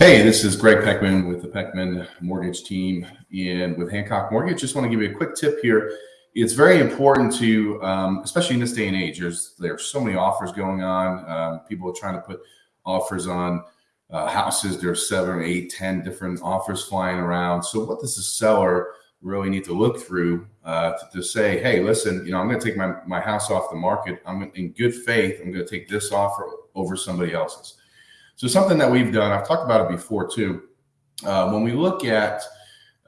Hey, this is Greg Peckman with the Peckman Mortgage Team and with Hancock Mortgage. Just want to give you a quick tip here. It's very important to, um, especially in this day and age, there's there's so many offers going on. Um, people are trying to put offers on uh, houses. There's seven, eight, ten different offers flying around. So what does the seller really need to look through uh, to, to, say, hey, listen, you know, I'm going to take my, my house off the market. I'm in good faith. I'm going to take this offer over somebody else's. So something that we've done, I've talked about it before too. Uh, when we look at,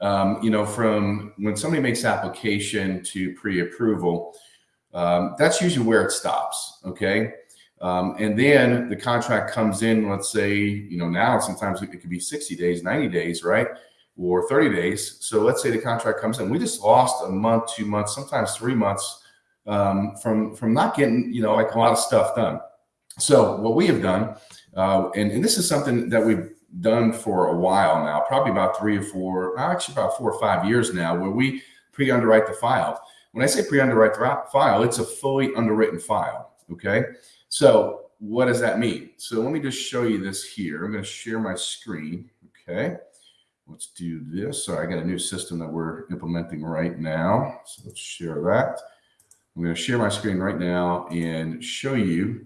um, you know, from when somebody makes application to pre-approval, um, that's usually where it stops. Okay. Um, and then the contract comes in, let's say, you know, now sometimes it could be 60 days, 90 days, right? Or 30 days. So let's say the contract comes in. We just lost a month, two months, sometimes three months um, from, from not getting, you know, like a lot of stuff done. So what we have done uh, and, and this is something that we've done for a while now, probably about three or four, actually about four or five years now, where we pre-underwrite the file. When I say pre-underwrite the file, it's a fully underwritten file. Okay. So what does that mean? So let me just show you this here. I'm going to share my screen. Okay. Let's do this. So I got a new system that we're implementing right now. So let's share that. I'm going to share my screen right now and show you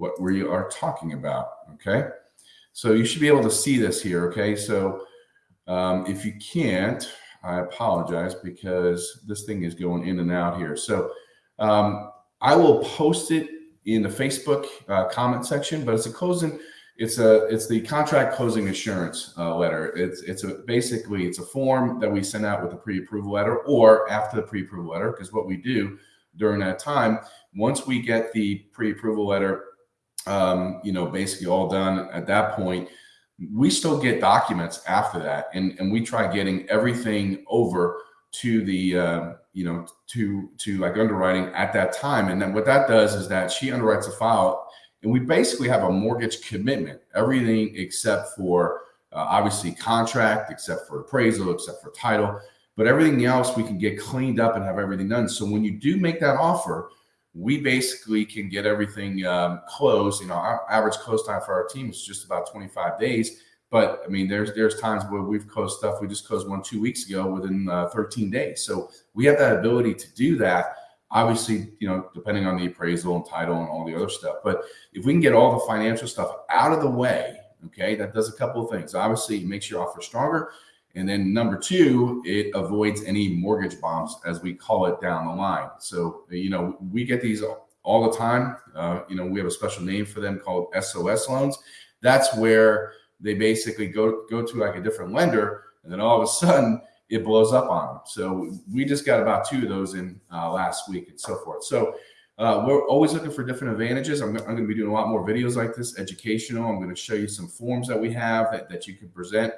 what we are talking about. Okay. So you should be able to see this here. Okay. So um, if you can't, I apologize because this thing is going in and out here. So um, I will post it in the Facebook uh, comment section, but it's a closing, it's a, it's the contract closing assurance uh, letter. It's, it's a, basically it's a form that we send out with a pre-approval letter or after the pre-approval letter. Cause what we do during that time, once we get the pre-approval letter um, you know, basically all done at that point, we still get documents after that. And, and we try getting everything over to the, uh, you know, to, to like underwriting at that time. And then what that does is that she underwrites a file and we basically have a mortgage commitment, everything except for uh, obviously contract, except for appraisal, except for title, but everything else we can get cleaned up and have everything done. So when you do make that offer, we basically can get everything um, closed. You know, our average close time for our team is just about 25 days. But I mean, there's there's times where we've closed stuff. We just closed one two weeks ago within uh, 13 days. So we have that ability to do that. Obviously, you know, depending on the appraisal and title and all the other stuff. But if we can get all the financial stuff out of the way, okay, that does a couple of things. Obviously, it makes your offer stronger. And then number two, it avoids any mortgage bombs, as we call it down the line. So, you know, we get these all the time. Uh, you know, we have a special name for them called SOS loans. That's where they basically go go to like a different lender, and then all of a sudden it blows up on them. So we just got about two of those in uh, last week and so forth. So uh, we're always looking for different advantages. I'm, I'm going to be doing a lot more videos like this, educational. I'm going to show you some forms that we have that, that you can present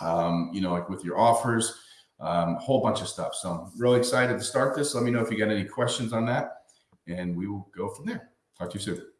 um, you know, like with your offers, um, a whole bunch of stuff. So I'm really excited to start this. Let me know if you got any questions on that and we will go from there. Talk to you soon.